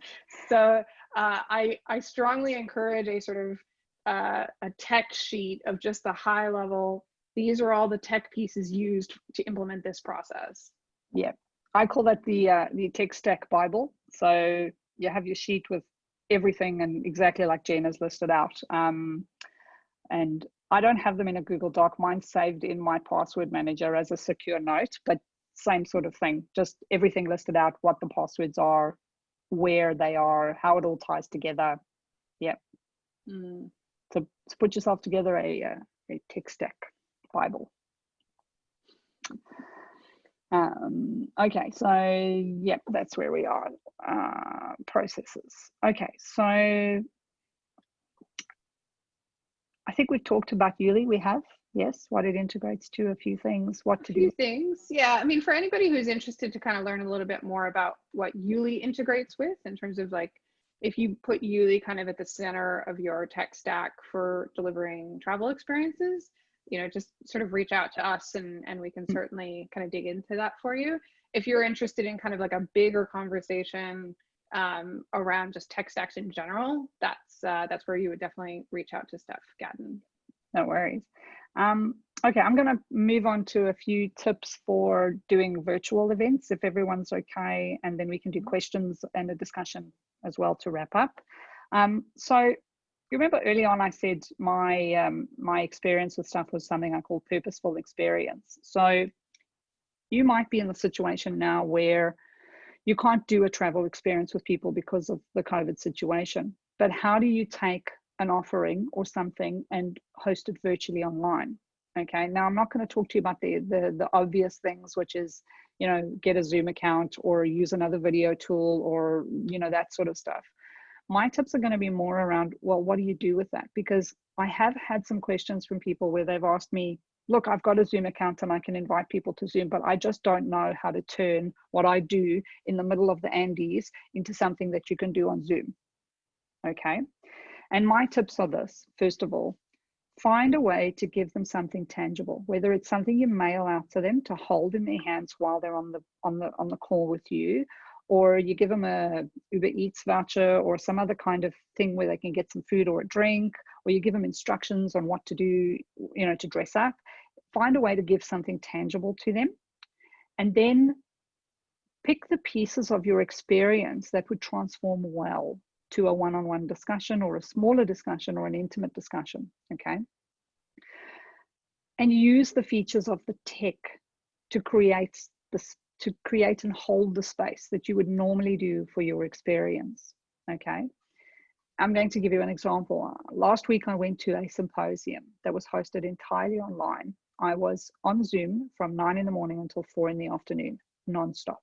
So uh, I I strongly encourage a sort of uh, a tech sheet of just the high level these are all the tech pieces used to implement this process. Yeah, I call that the uh, the tech stack Bible. So you have your sheet with everything and exactly like Jen has listed out. Um, and I don't have them in a Google Doc. Mine's saved in my password manager as a secure note, but same sort of thing. Just everything listed out, what the passwords are, where they are, how it all ties together. Yeah. Mm. So, to put yourself together a, uh, a tech stack. Bible. Um, okay, so yep, that's where we are. Uh, processes. Okay, so I think we've talked about Youli. We have, yes, what it integrates to, a few things, what to a few do. things, yeah. I mean, for anybody who's interested to kind of learn a little bit more about what Youli integrates with in terms of like, if you put Youli kind of at the center of your tech stack for delivering travel experiences, you know, just sort of reach out to us and, and we can mm. certainly kind of dig into that for you. If you're interested in kind of like a bigger conversation um, around just tech stacks in general, that's uh, that's where you would definitely reach out to Steph Gadden. No worries. Um, okay, I'm going to move on to a few tips for doing virtual events, if everyone's okay, and then we can do mm-hmm. questions and a discussion as well to wrap up. Um, so you remember early on I said my um, my experience with stuff was something I call purposeful experience. So you might be in the situation now where you can't do a travel experience with people because of the COVID situation. But how do you take an offering or something and host it virtually online? Okay, now I'm not going to talk to you about the, the the obvious things, which is you know get a Zoom account or use another video tool or you know that sort of stuff my tips are going to be more around well what do you do with that? Because i have had some questions from people where they've asked me look i've got a zoom account and i can invite people to zoom but i just don't know how to turn what i do in the middle of the andes into something that you can do on zoom. Okay? And my tips are this. First of all find a way to give them something tangible whether it's something you mail out to them to hold in their hands while they're on the on the on the call with you or you give them a Uber Eats voucher or some other kind of thing where they can get some food or a drink, or you give them instructions on what to do, you know, to dress up. Find a way to give something tangible to them. And then pick the pieces of your experience that would transform well to a one-on-one discussion or a smaller discussion or an intimate discussion, okay? And use the features of the tech to create this, to create and hold the space that you would normally do for your experience, okay? I'm going to give you an example. Last week I went to a symposium that was hosted entirely online. I was on Zoom from nine in the morning until four in the afternoon, nonstop.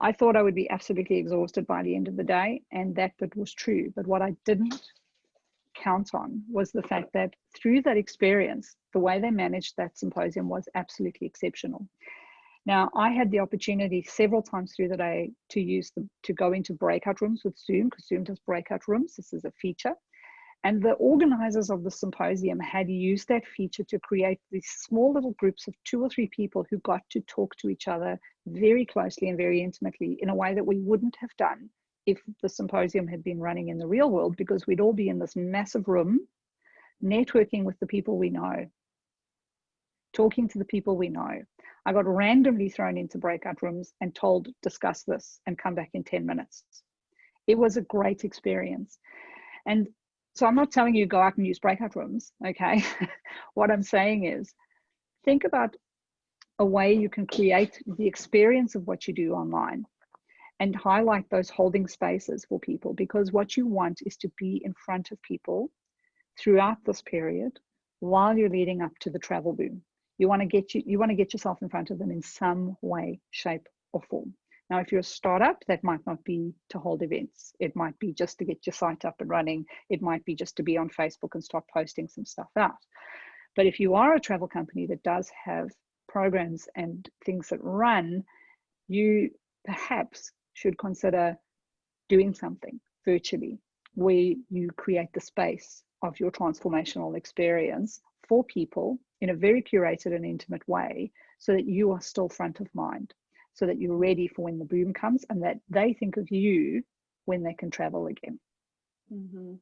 I thought I would be absolutely exhausted by the end of the day, and that bit was true. But what I didn't count on was the fact that through that experience, the way they managed that symposium was absolutely exceptional. Now, I had the opportunity several times through the day to use the to go into breakout rooms with Zoom because Zoom does breakout rooms. This is a feature. And the organizers of the symposium had used that feature to create these small little groups of two or three people who got to talk to each other very closely and very intimately in a way that we wouldn't have done if the symposium had been running in the real world because we'd all be in this massive room networking with the people we know, talking to the people we know. I got randomly thrown into breakout rooms and told, discuss this and come back in 10 minutes. It was a great experience. And so I'm not telling you go out and use breakout rooms, okay? (laughs) what I'm saying is think about a way you can create the experience of what you do online and highlight those holding spaces for people because what you want is to be in front of people throughout this period while you're leading up to the travel boom. You want to get you you want to get yourself in front of them in some way, shape, or form. Now, if you're a startup, that might not be to hold events. It might be just to get your site up and running. It might be just to be on Facebook and start posting some stuff out. But if you are a travel company that does have programs and things that run, you perhaps should consider doing something virtually where you create the space of your transformational experience for people in a very curated and intimate way so that you are still front of mind so that you're ready for when the boom comes and that they think of you when they can travel again. Mm-hmm.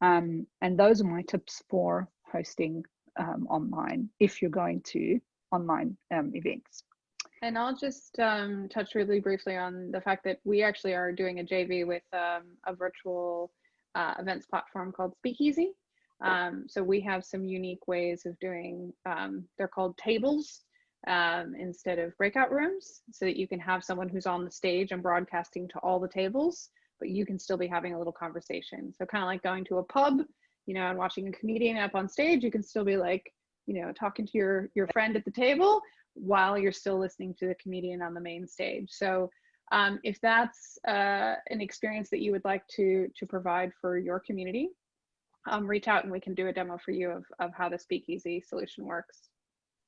Um, and those are my tips for hosting um, online if you're going to online um, events. And I'll just um, touch really briefly on the fact that we actually are doing a JV with um, a virtual uh, events platform called Speakeasy. Um, so we have some unique ways of doing, they're called tables um, instead of breakout rooms so that you can have someone who's on the stage and broadcasting to all the tables, but you can still be having a little conversation. So kind of like going to a pub, you know, and watching a comedian up on stage, you can still be like, you know, talking to your, your friend at the table while you're still listening to the comedian on the main stage. So um, if that's uh, an experience that you would like to, to provide for your community, um, reach out and we can do a demo for you of, of how the speakeasy solution works.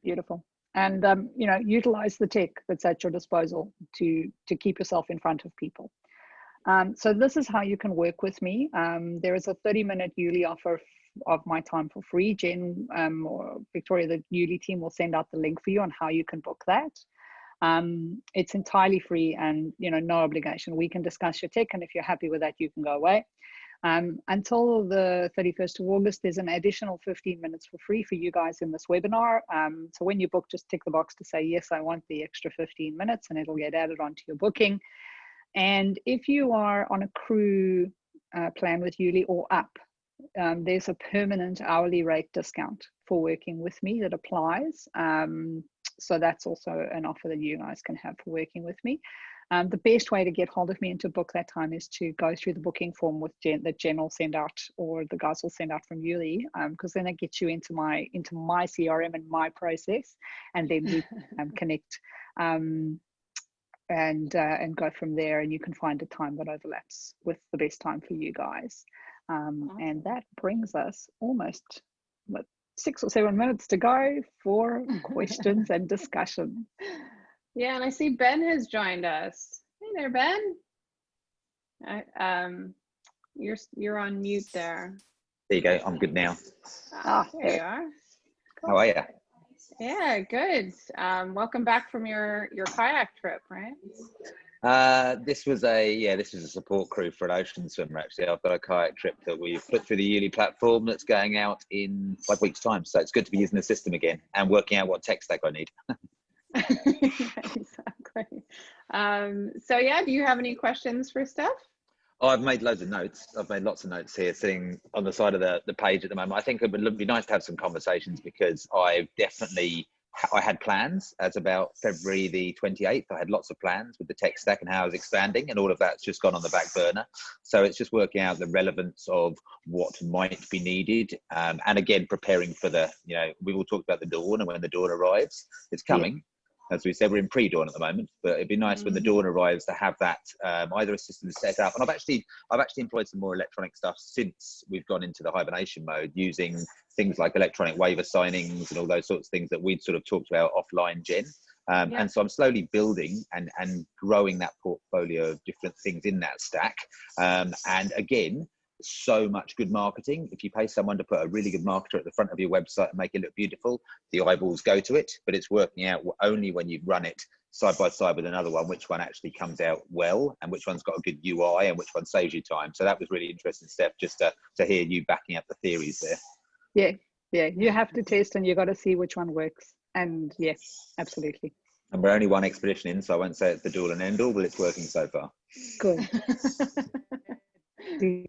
Beautiful. And um, you know utilize the tech that's at your disposal to to keep yourself in front of people. Um, so this is how you can work with me. Um, there is a 30 minute Youli offer of my time for free. Jen um, or victoria the Youli team will send out the link for you on how you can book that. Um, it's entirely free and you know no obligation. We can discuss your tech and if you're happy with that you can go away um, until the 31st of August, there's an additional 15 minutes for free for you guys in this webinar. Um, so when you book, just tick the box to say, yes, I want the extra 15 minutes and it'll get added onto your booking. And if you are on a crew uh, plan with Youli or up, um, there's a permanent hourly rate discount for working with me that applies. Um, so that's also an offer that you guys can have for working with me. Um, the best way to get hold of me and to book that time is to go through the booking form with Jen that Jen will send out or the guys will send out from Youli because um, then it gets you into my into my CRM and my process and then we (laughs) um, connect um, and uh, and go from there and you can find a time that overlaps with the best time for you guys um, and that brings us almost what, six or seven minutes to go for (laughs) questions and discussion. Yeah, and I see Ben has joined us. Hey there, Ben. I, um, you're you're on mute there. There you go. I'm good now. Ah, there you are. Cool. How are you? Yeah, good. Um, welcome back from your your kayak trip, right? Uh, this was a yeah, this is a support crew for an ocean swimmer. Actually, I've got a kayak trip that we put through the Youli platform that's going out in five weeks' time. So it's good to be using the system again and working out what tech stack I need. (laughs) (laughs) exactly. Um, so yeah, do you have any questions for Steph? Oh, I've made loads of notes. I've made lots of notes here sitting on the side of the, the page at the moment. I think it would be nice to have some conversations because I've definitely, I had plans as about February the 28th. I had lots of plans with the tech stack and how I was expanding and all of that's just gone on the back burner. So it's just working out the relevance of what might be needed. Um, and again, preparing for the, you know, we've all talked about the dawn and when the dawn arrives, it's coming. Yeah as we said, we're in pre-dawn at the moment, but it'd be nice mm. when the mm-hmm. dawn arrives to have that um, either a system set up. And I've actually, I've actually employed some more electronic stuff since we've gone into the hibernation mode, using things like electronic waiver signings and all those sorts of things that we'd sort of talked about offline, Jen. Um, yeah. And so I'm slowly building and and growing that portfolio of different things in that stack. Um, and again, so much good marketing. If you pay someone to put a really good marketer at the front of your website and make it look beautiful, the eyeballs go to it, but it's working out only when you run it side by side with another one, which one actually comes out well and which one's got a good UI and which one saves you time. So that was really interesting, Steph, just to, to hear you backing up the theories there. Yeah, yeah, you have to test and you've got to see which one works. And yes, absolutely. And we're only one expedition in, so I won't say it's the dual and end all, but it's working so far. Good. (laughs)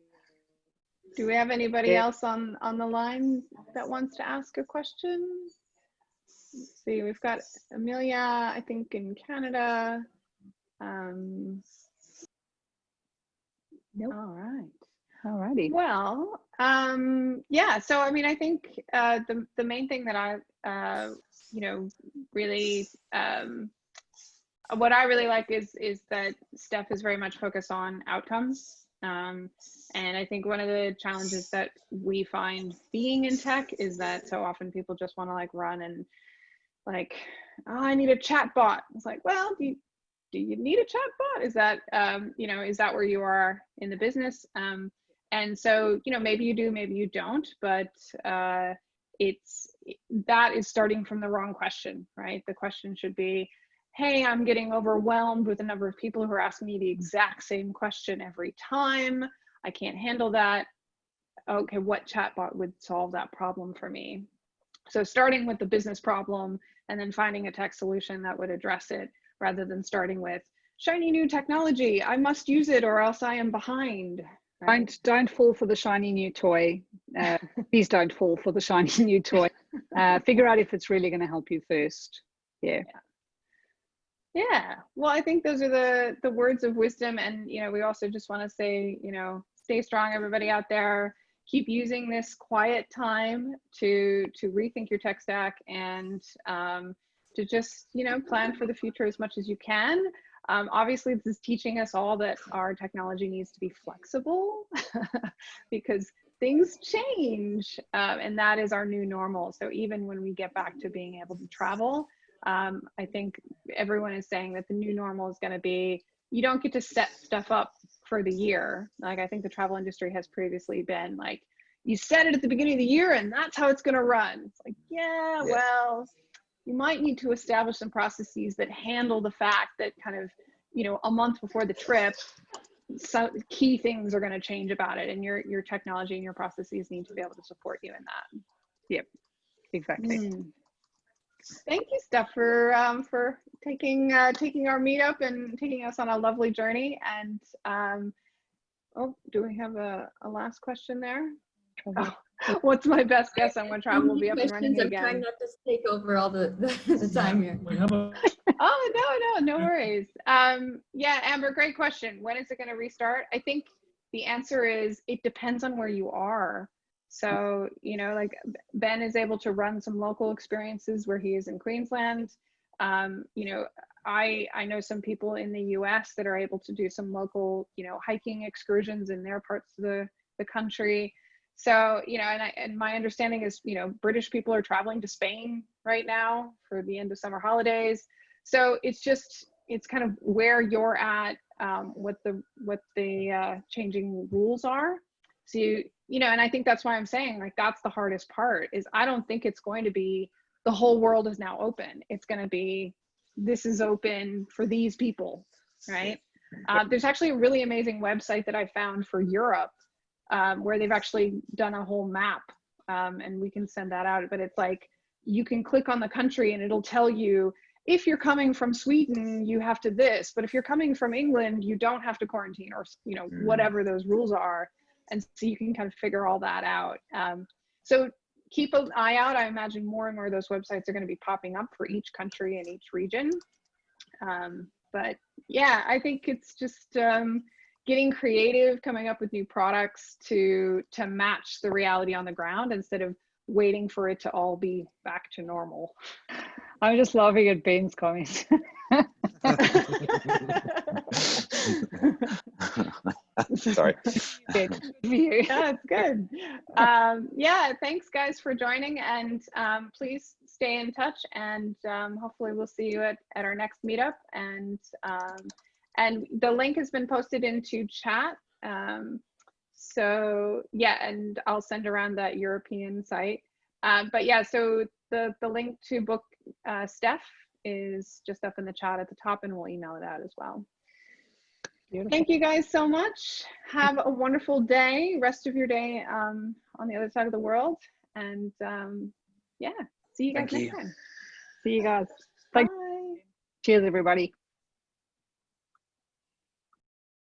Do we have anybody yeah. else on, on the line that wants to ask a question? Let's see, we've got Amelia, I think in Canada. Um, nope. All right. All righty. Well, um, yeah, so I mean, I think uh, the, the main thing that I, uh, you know, really, um, what I really like is, is that Steph is very much focused on outcomes. Um, and I think one of the challenges that we find being in tech is that so often people just want to like run and like, oh, I need a chat bot. It's like, well, do you, do you need a chat bot? Is that, um, you know, is that where you are in the business? Um, and so, you know, maybe you do, maybe you don't, but uh, it's, that is starting from the wrong question, right? The question should be, hey, I'm getting overwhelmed with the number of people who are asking me the exact same question every time. I can't handle that. Okay, what chatbot would solve that problem for me? So starting with the business problem and then finding a tech solution that would address it rather than starting with shiny new technology. I must use it or else I am behind. Right? Don't don't fall for the shiny new toy. Uh, (laughs) please don't fall for the shiny new toy. Uh, figure out if it's really going to help you first. yeah. yeah. Yeah. Well, I think those are the the words of wisdom and you know, we also just want to say, you know, stay strong everybody out there. Keep using this quiet time to to rethink your tech stack and um, to just, you know, plan for the future as much as you can. Um, obviously, this is teaching us all that our technology needs to be flexible (laughs) because things change uh, and that is our new normal. So even when we get back to being able to travel, um, I think everyone is saying that the new normal is going to be you don't get to set stuff up for the year. Like I think the travel industry has previously been like, you set it at the beginning of the year and that's how it's going to run. It's like, yeah, yeah, well, you might need to establish some processes that handle the fact that kind of, you know, a month before the trip, some key things are going to change about it and your your technology and your processes need to be able to support you in that. Yep, exactly. Mm. Thank you, Steph, for um, for taking uh, taking our meetup and taking us on a lovely journey. And um, oh, do we have a, a last question there? Oh, (laughs) what's my best guess on when travel will be up and running again? I'm trying not to take over all the, the, (laughs) the time here. (laughs) oh no, no, no worries. Um, yeah, Amber, great question. When is it going to restart? I think the answer is it depends on where you are. So, you know, like Ben is able to run some local experiences where he is in Queensland. Um, you know, I I know some people in the US that are able to do some local, you know, hiking excursions in their parts of the, the country. So, you know, and I and my understanding is, you know, British people are traveling to Spain right now for the end of summer holidays. So it's just it's kind of where you're at, um, what the what the uh, changing rules are. So you, you know, and I think that's why I'm saying like that's the hardest part is I don't think it's going to be the whole world is now open. It's going to be this is open for these people, right? Uh, there's actually a really amazing website that I found for Europe um, where they've actually done a whole map, um, and we can send that out. But it's like you can click on the country and it'll tell you if you're coming from Sweden, you have to this, but if you're coming from England, you don't have to quarantine or, you know, Mm. whatever those rules are. And so you can kind of figure all that out. Um, so keep an eye out. I imagine more and more of those websites are going to be popping up for each country and each region. Um, but yeah, I think it's just um, getting creative, coming up with new products to to match the reality on the ground instead of waiting for it to all be back to normal. I'm just laughing at Ben's comments. (laughs) (laughs) Sorry. Ben, yeah, it's good. Um, yeah, thanks guys for joining and um, please stay in touch and um, hopefully we'll see you at, at our next meetup and um, and the link has been posted into chat. Um, so yeah, and I'll send around that European site. Um, but yeah, so the, the link to book uh, Steph is just up in the chat at the top and we'll email it out as well. Beautiful. Thank you guys so much. Have a wonderful day, rest of your day um, on the other side of the world. And um, yeah, see you guys Thank next you. time. See you guys. Thank- Bye. Cheers, everybody.